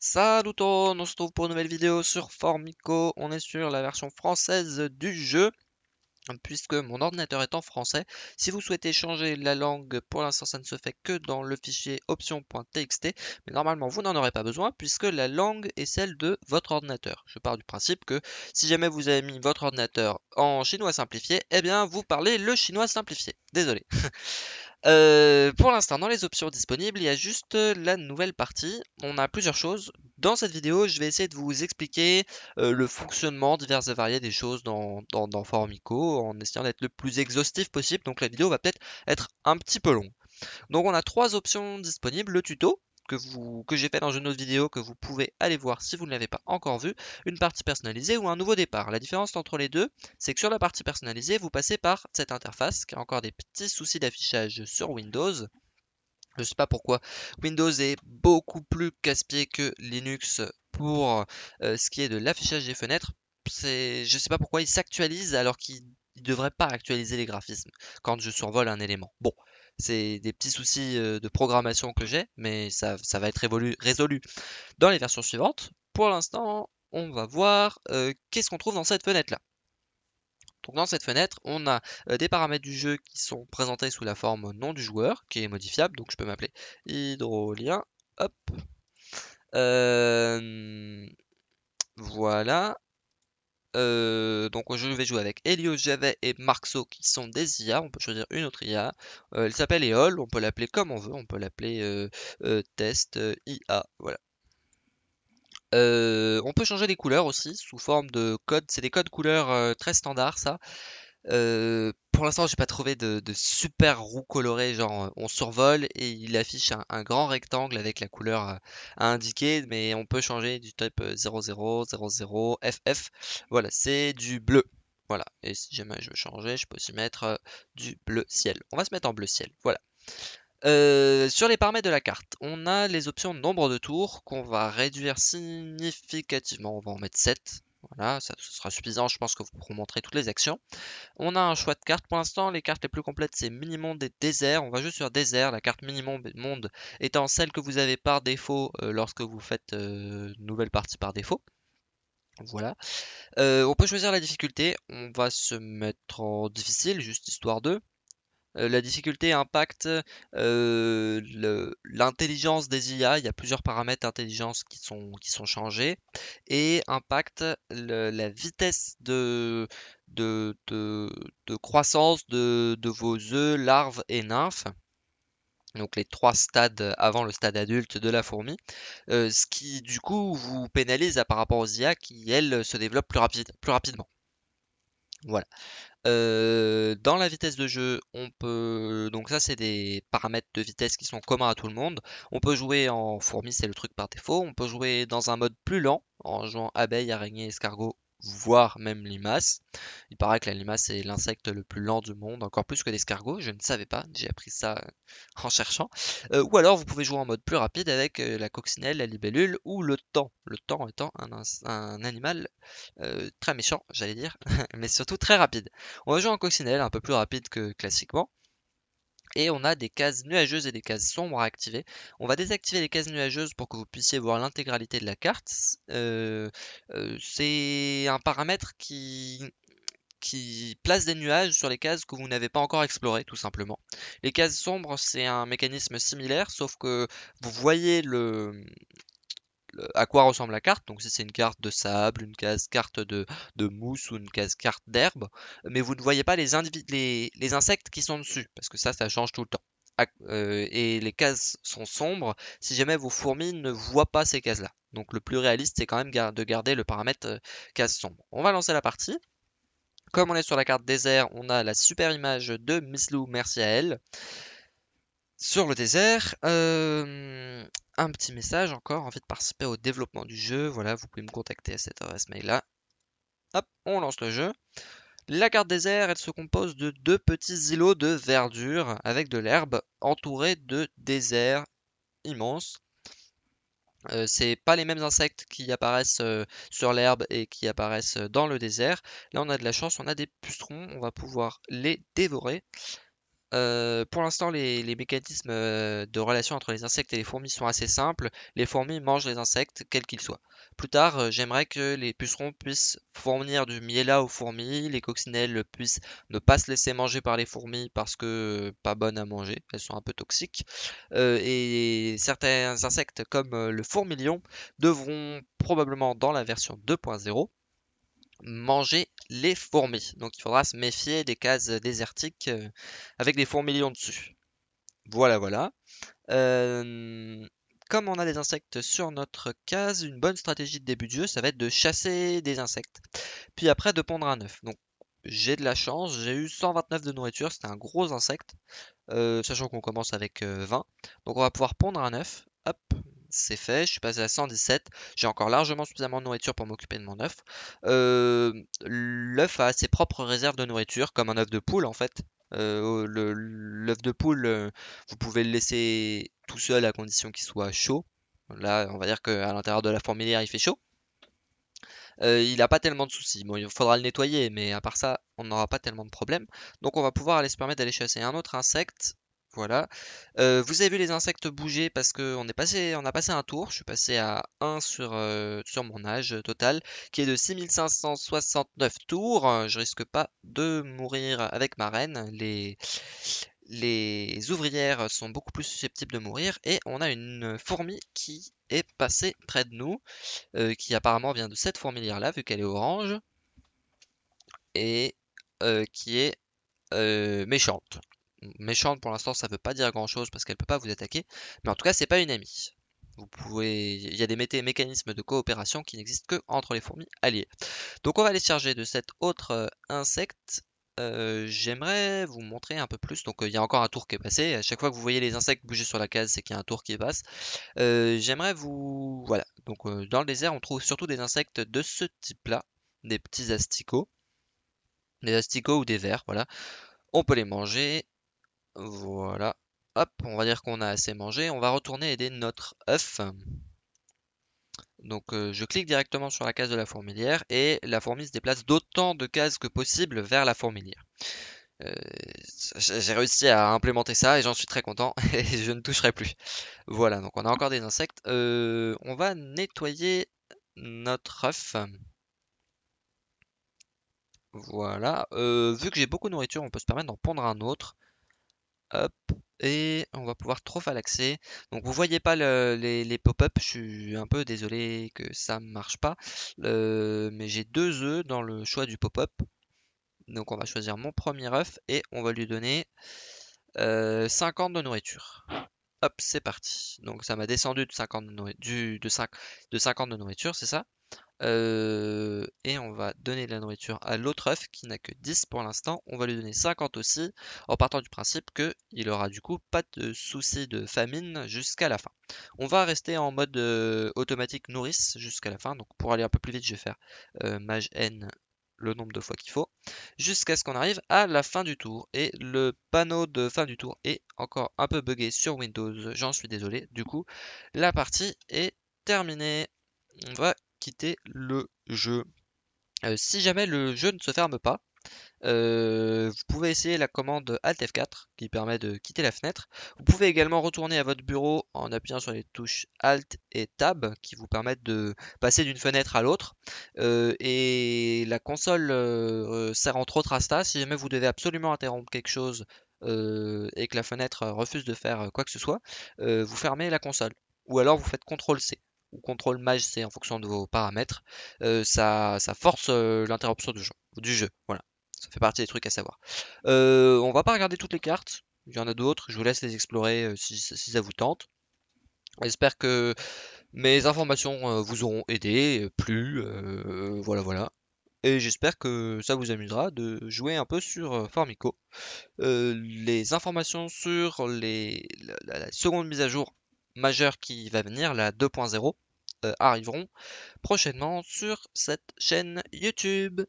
Salut tout le monde, on se retrouve pour une nouvelle vidéo sur Formico. On est sur la version française du jeu, puisque mon ordinateur est en français. Si vous souhaitez changer la langue, pour l'instant ça ne se fait que dans le fichier option.txt, mais normalement vous n'en aurez pas besoin, puisque la langue est celle de votre ordinateur. Je pars du principe que si jamais vous avez mis votre ordinateur en chinois simplifié, eh bien vous parlez le chinois simplifié. Désolé. Euh, pour l'instant, dans les options disponibles, il y a juste euh, la nouvelle partie. On a plusieurs choses. Dans cette vidéo, je vais essayer de vous expliquer euh, le fonctionnement divers et variés des choses dans, dans, Formico en essayant d'être le plus exhaustif possible. Donc la vidéo va peut-être être un petit peu longue. Donc on a trois options disponibles. Le tuto, que, j'ai fait dans une autre vidéo que vous pouvez aller voir si vous ne l'avez pas encore vu, une partie personnalisée ou un nouveau départ. La différence entre les deux, c'est que sur la partie personnalisée, vous passez par cette interface qui a encore des petits soucis d'affichage sur Windows. Je ne sais pas pourquoi Windows est beaucoup plus casse-pied que Linux pour euh, ce qui est de l'affichage des fenêtres. Je ne sais pas pourquoi il s'actualise alors qu'il ne devrait pas actualiser les graphismes quand je survole un élément. Bon, c'est des petits soucis de programmation que j'ai, mais ça, va être résolu dans les versions suivantes. Pour l'instant, on va voir qu'est-ce qu'on trouve dans cette fenêtre-là. Dans cette fenêtre, on a des paramètres du jeu qui sont présentés sous la forme nom du joueur, qui est modifiable, donc je peux m'appeler hydrolien, hop. voilà, euh, donc je vais jouer avec Elio, Javet et Marxo qui sont des IA. On peut choisir une autre IA. Euh, elle s'appelle Eol, on peut l'appeler comme on veut. On peut l'appeler euh, test IA. Voilà. on peut changer les couleurs aussi sous forme de codes. C'est des codes couleurs très standards ça. Euh, pour l'instant, j'ai pas trouvé de, super roue colorée, genre euh, on survole et il affiche un, grand rectangle avec la couleur à, indiquer, mais on peut changer du type 00, 00, FF. Voilà, c'est du bleu. Voilà, et si jamais je veux changer, je peux aussi mettre euh, du bleu ciel. On va se mettre en bleu ciel, voilà. sur les paramètres de la carte, on a les options nombre de tours qu'on va réduire significativement. On va en mettre 7. Voilà, ça, sera suffisant, je pense que vous pourrez montrer toutes les actions. On a un choix de cartes. Pour l'instant, les cartes les plus complètes, c'est Mini-Monde et Désert. On va juste sur Désert, la carte Mini-Monde étant celle que vous avez par défaut euh, lorsque vous faites euh, nouvelle partie par défaut. Voilà. Euh, on peut choisir la difficulté. On va se mettre en difficile, juste histoire de. Euh, la difficulté impacte euh, l'intelligence des IA. Il y a plusieurs paramètres d'intelligence qui sont, changés et impacte la vitesse de, croissance de, vos œufs, larves et nymphes donc les trois stades avant le stade adulte de la fourmi, euh, ce qui du coup vous pénalise par rapport aux IA qui elles se développent plus rapidement. Voilà. Dans la vitesse de jeu, on peut. Donc, ça, c'est des paramètres de vitesse qui sont communs à tout le monde. On peut jouer en fourmi, c'est le truc par défaut. On peut jouer dans un mode plus lent, en jouant abeille, araignée, escargot voire même limace. Il paraît que la limace est l'insecte le plus lent du monde, encore plus que l'escargot, je ne savais pas, j'ai appris ça euh, en cherchant. Euh, ou alors vous pouvez jouer en mode plus rapide avec euh, la coccinelle, la libellule ou le temps. Le temps étant un, animal très méchant, j'allais dire, mais surtout très rapide. On va jouer en coccinelle, un peu plus rapide que classiquement et on a des cases nuageuses et des cases sombres à activer. On va désactiver les cases nuageuses pour que vous puissiez voir l'intégralité de la carte. Euh, euh, c'est un paramètre qui, qui place des nuages sur les cases que vous n'avez pas encore explorées, tout simplement. Les cases sombres, c'est un mécanisme similaire, sauf que vous voyez le, à quoi ressemble la carte. Donc si c'est une carte de sable, une case carte de, mousse ou une case carte d'herbe, mais vous ne voyez pas les, les, insectes qui sont dessus, parce que ça, ça change tout le temps. Euh, et les cases sont sombres si jamais vos fourmis ne voient pas ces cases-là. Donc le plus réaliste, c'est quand même de garder le paramètre euh, case sombre. On va lancer la partie. Comme on est sur la carte désert, on a la super image de Miss Lou, merci à elle. Sur le désert, euh, un petit message encore, envie de participer au développement du jeu, voilà, vous pouvez me contacter à cette adresse mail là. Hop, on lance le jeu. La carte désert, elle se compose de deux petits îlots de verdure avec de l'herbe entourés de déserts immenses. Euh, c'est pas les mêmes insectes qui apparaissent euh, sur l'herbe et qui apparaissent dans le désert. Là, on a de la chance, on a des pucerons, on va pouvoir les dévorer. Euh, pour l'instant, les, mécanismes euh, de relation entre les insectes et les fourmis sont assez simples. Les fourmis mangent les insectes, quels qu'ils soient. Plus tard, euh, j'aimerais que les pucerons puissent fournir du miela aux fourmis, les coccinelles puissent ne pas se laisser manger par les fourmis parce que pas bonnes à manger, elles sont un peu toxiques. et certains insectes comme le fourmilion devront probablement dans la version 2.0 manger les fourmis. Donc il faudra se méfier des cases désertiques euh, avec des fourmilions dessus. Voilà, voilà. Euh, comme on a des insectes sur notre case, une bonne stratégie de début de jeu, ça va être de chasser des insectes. Puis après de pondre un œuf. Donc j'ai de la chance, j'ai eu 129 de nourriture, c'était un gros insecte, euh, sachant qu'on commence avec 20. Donc on va pouvoir pondre un œuf. C'est fait, je suis passé à 117. J'ai encore largement suffisamment de nourriture pour m'occuper de mon œuf. L'œuf a ses propres réserves de nourriture, comme un œuf de poule en fait. L'œuf de poule, vous pouvez le laisser tout seul à condition qu'il soit chaud. Là, on va dire qu'à l'intérieur de la fourmilière, il fait chaud. il n'a pas tellement de soucis. Bon, il faudra le nettoyer, mais à part ça, on n'aura pas tellement de problèmes. Donc on va pouvoir aller se permettre d'aller chasser un autre insecte. Voilà. Vous avez vu les insectes bouger parce qu'on est passé, on a passé un tour. Je suis passé à 1 sur, mon âge total, qui est de 6569 tours. Je risque pas de mourir avec ma reine. Les, ouvrières sont beaucoup plus susceptibles de mourir. Et on a une fourmi qui est passée près de nous, qui apparemment vient de cette fourmilière-là, vu qu'elle est orange. Et qui est méchante méchante pour l'instant, ça veut pas dire grand chose parce qu'elle peut pas vous attaquer. Mais en tout cas, c'est pas une amie. Vous pouvez, il y a des mécanismes de coopération qui n'existent que entre les fourmis alliées. Donc on va aller charger de cet autre euh, insecte. Euh, j'aimerais vous montrer un peu plus. Donc euh, il y a encore un tour qui est passé. À chaque fois que vous voyez les insectes bouger sur la case, c'est qu'il y a un tour qui passe. J'aimerais vous, voilà. Donc dans le désert, on trouve surtout des insectes de ce type-là, des petits asticots, des asticots ou des vers. Voilà. On peut les manger voilà. Hop, on va dire qu'on a assez mangé. On va retourner aider notre œuf. Donc euh, je clique directement sur la case de la fourmilière et la fourmi se déplace d'autant de cases que possible vers la fourmilière. Euh, j'ai réussi à implémenter ça et j'en suis très content et je ne toucherai plus. Voilà, donc on a encore des insectes. Euh, on va nettoyer notre œuf. Voilà. vu que j'ai beaucoup de nourriture, on peut se permettre d'en pondre un autre. Hop, et on va pouvoir trop l'accès. Donc vous voyez pas les, pop-up, je suis un peu désolé que ça marche pas. mais j'ai deux œufs dans le choix du pop-up. Donc on va choisir mon premier œuf et on va lui donner 50 de nourriture. Hop, c'est parti. Donc ça m'a descendu de 50 de, de 5, de 50 de nourriture, c'est ça? Euh, et on va donner de la nourriture à l'autre œuf qui n'a que 10 pour l'instant. On va lui donner 50 aussi, en partant du principe qu'il aura du coup pas de souci de famine jusqu'à la fin. On va rester en mode euh, automatique nourrice jusqu'à la fin. Donc pour aller un peu plus vite, je vais faire euh, mage n le nombre de fois qu'il faut, jusqu'à ce qu'on arrive à la fin du tour. Et le panneau de fin du tour est encore un peu buggé sur Windows, j'en suis désolé. Du coup, la partie est terminée. On va quitter le jeu. Euh, si jamais le jeu ne se ferme pas, euh, vous pouvez essayer la commande Alt F4 qui permet de quitter la fenêtre. Vous pouvez également retourner à votre bureau en appuyant sur les touches Alt et Tab qui vous permettent de passer d'une fenêtre à l'autre. Euh, et la console sert entre autres à ça. Si jamais vous devez absolument interrompre quelque chose et que la fenêtre refuse de faire quoi que ce soit, vous fermez la console. Ou alors vous faites CTRL C ou contrôle mage C en fonction de vos paramètres, euh, ça, force euh, l'interruption du jeu. Voilà, ça fait partie des trucs à savoir. Euh, on va pas regarder toutes les cartes, il y en a d'autres, je vous laisse les explorer si, ça vous tente. J'espère que mes informations vous auront aidé, plu, voilà voilà. Et j'espère que ça vous amusera de jouer un peu sur Formico. les informations sur les, la seconde mise à jour majeure qui va venir, la 2.0, euh, arriveront prochainement sur cette chaîne YouTube.